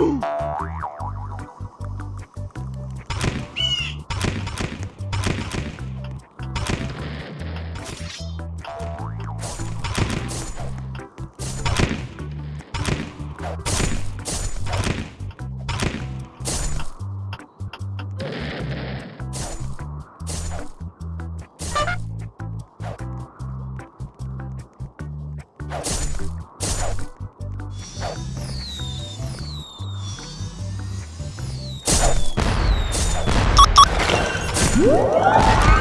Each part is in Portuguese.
Uh! Música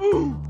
Ooh.